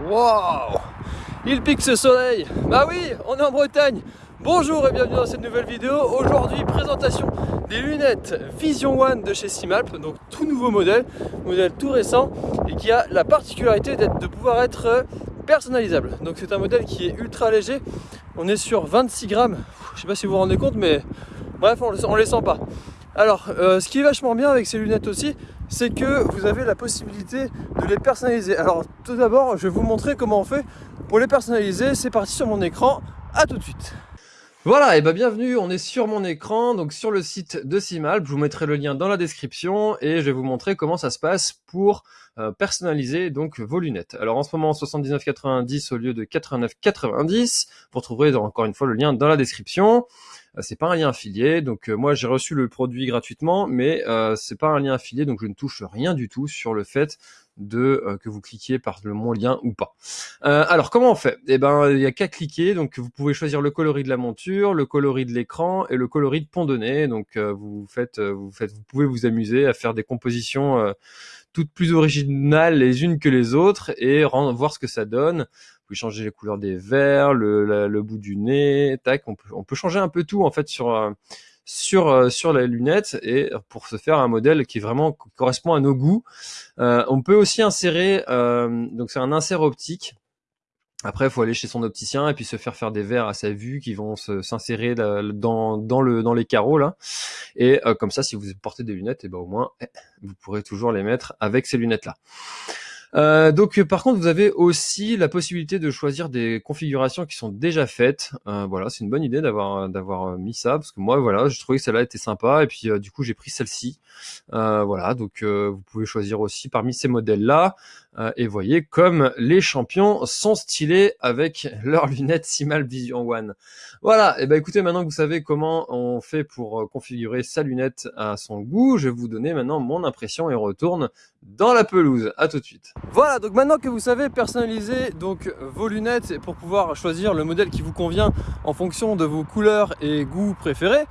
Waouh Il pique ce soleil Bah oui, on est en Bretagne Bonjour et bienvenue dans cette nouvelle vidéo. Aujourd'hui, présentation des lunettes Vision One de chez Simalp, donc tout nouveau modèle, modèle tout récent et qui a la particularité de pouvoir être personnalisable. Donc c'est un modèle qui est ultra léger. On est sur 26 grammes. Je sais pas si vous vous rendez compte, mais bref, on ne les sent pas. Alors, euh, ce qui est vachement bien avec ces lunettes aussi, c'est que vous avez la possibilité de les personnaliser. Alors, tout d'abord, je vais vous montrer comment on fait pour les personnaliser. C'est parti sur mon écran. À tout de suite. Voilà, et bien bienvenue, on est sur mon écran, donc sur le site de Simalp, je vous mettrai le lien dans la description et je vais vous montrer comment ça se passe pour euh, personnaliser donc vos lunettes. Alors en ce moment 79,90 au lieu de 89,90, vous retrouverez encore une fois le lien dans la description. Euh, c'est pas un lien affilié, donc euh, moi j'ai reçu le produit gratuitement, mais euh, c'est pas un lien affilié, donc je ne touche rien du tout sur le fait de que vous cliquiez par le mon lien ou pas. alors comment on fait? Eh ben il y a qu'à cliquer, donc vous pouvez choisir le coloris de la monture, le coloris de l'écran et le coloris de nez. Donc vous faites, vous faites, vous pouvez vous amuser à faire des compositions toutes plus originales les unes que les autres et voir ce que ça donne changer les couleurs des verres, le, bout du nez, tac, on peut, changer un peu tout en fait sur euh, sur euh, sur la lunette et pour se faire un modèle qui vraiment correspond à nos goûts. Euh, on peut aussi insérer, donc c'est un insert optique. Après, il faut aller chez son opticien et puis se faire faire des verres à sa vue qui vont s'insérer dans, dans les carreaux là. Et comme ça, si vous portez des lunettes, et eh ben au moins, eh, vous pourrez toujours les mettre avec ces lunettes là. Euh, donc euh, par contre vous avez aussi la possibilité de choisir des configurations qui sont déjà faites. Euh, voilà, c'est une bonne idée d'avoir d'avoir mis ça parce que moi voilà, je trouvais que celle-là était sympa et puis du coup j'ai pris celle-ci. voilà, donc vous pouvez choisir aussi parmi ces modèles là. Et voyez comme les champions sont stylés avec leurs lunettes Simal Vision One. Voilà, et ben écoutez maintenant que vous savez comment on fait pour configurer sa lunette à son goût, je vais vous donner maintenant mon impression et on retourne dans la pelouse. À tout de suite. Voilà, donc maintenant que vous savez personnaliser donc vos lunettes pour pouvoir choisir le modèle qui vous convient en fonction de vos couleurs et goûts préférés,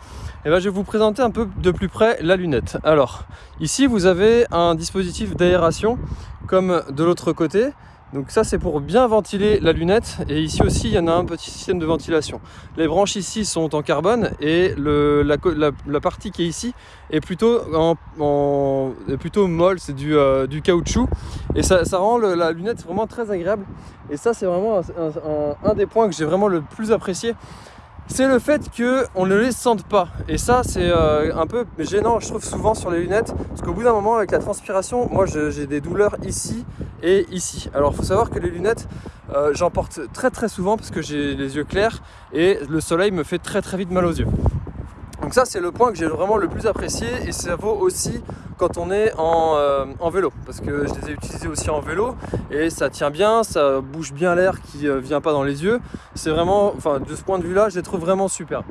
eh ben, je vais vous présenter un peu de plus près la lunette. Alors, ici vous avez un dispositif d'aération comme de l'autre côté. Donc ça c'est pour bien ventiler la lunette et ici aussi il y en a un petit système de ventilation. Les branches ici sont en carbone et le, la, partie qui est ici est plutôt, en, plutôt molle, c'est du, euh, du, caoutchouc et ça, rend la lunette vraiment très agréable et ça c'est vraiment un, des points que j'ai vraiment le plus apprécié c'est le fait qu'on ne les sente pas. Et ça, c'est euh, un peu gênant, je trouve, souvent sur les lunettes. Parce qu'au bout d'un moment, avec la transpiration, moi, j'ai des douleurs ici et ici. Alors, il faut savoir que les lunettes, euh, j'en porte très très souvent parce que j'ai les yeux clairs et le soleil me fait très très vite mal aux yeux. Donc ça, c'est le point que j'ai vraiment le plus apprécié et ça vaut aussi quand on est euh, en, vélo parce que je les ai utilisés aussi en vélo et ça tient bien, ça bouge bien l'air qui ne vient pas dans les yeux. C'est vraiment, enfin de ce point de vue là, je les trouve vraiment super.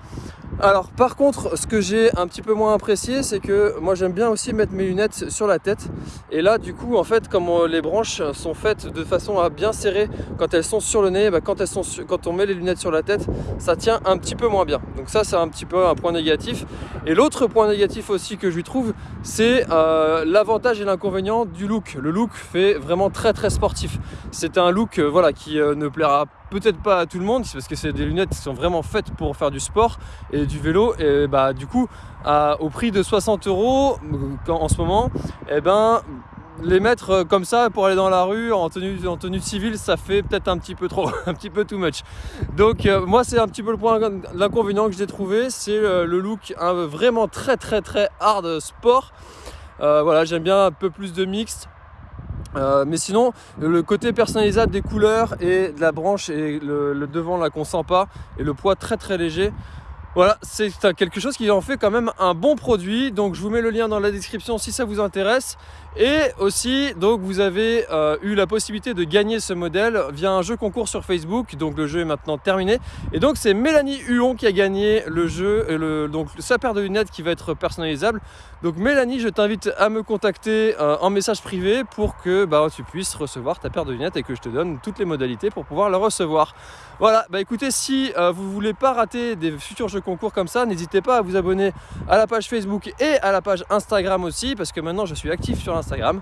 Alors par contre, ce que j'ai un petit peu moins apprécié, c'est que moi j'aime bien aussi mettre mes lunettes sur la tête. Et là du coup, en fait, comme les branches sont faites de façon à bien serrer quand elles sont sur le nez, bah, quand, elles sont quand on met les lunettes sur la tête, ça tient un petit peu moins bien. Donc ça, c'est un petit peu un point négatif. Et l'autre point négatif aussi que je lui trouve, c'est euh, l'avantage et l'inconvénient du look. Le look fait vraiment très très sportif. C'est un look euh, voilà, qui euh, ne plaira pas peut-être pas à tout le monde, parce que c'est des lunettes qui sont vraiment faites pour faire du sport et du vélo. Et bah du coup, au prix de 60 euros en ce moment, et eh ben les mettre comme ça pour aller dans la rue en tenue, en tenue civile, ça fait peut-être un petit peu trop, un petit peu too much. Donc euh, moi c'est un petit peu le point, l'inconvénient que j'ai trouvé, c'est le, look vraiment très très très hard sport. Euh, voilà, j'aime bien un peu plus de mixte. Euh, mais sinon, le côté personnalisable des couleurs et de la branche et le, devant là qu'on sent pas et le poids très très léger, voilà, c'est quelque chose qui en fait quand même un bon produit. Donc je vous mets le lien dans la description si ça vous intéresse. Et aussi, donc vous avez euh, eu la possibilité de gagner ce modèle via un jeu concours sur Facebook. Donc le jeu est maintenant terminé. Et donc c'est Mélanie Huon qui a gagné le jeu, et le, donc sa paire de lunettes qui va être personnalisable. Donc Mélanie, je t'invite à me contacter euh, en message privé pour que bah, tu puisses recevoir ta paire de lunettes et que je te donne toutes les modalités pour pouvoir la recevoir. Voilà, bah écoutez, si euh, vous voulez pas rater des futurs jeux concours comme ça. N'hésitez pas à vous abonner à la page Facebook et à la page Instagram aussi, parce que maintenant je suis actif sur Instagram.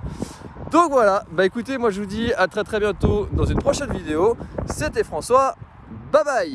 Donc voilà, bah écoutez, moi je vous dis à très très bientôt dans une prochaine vidéo. C'était François, bye bye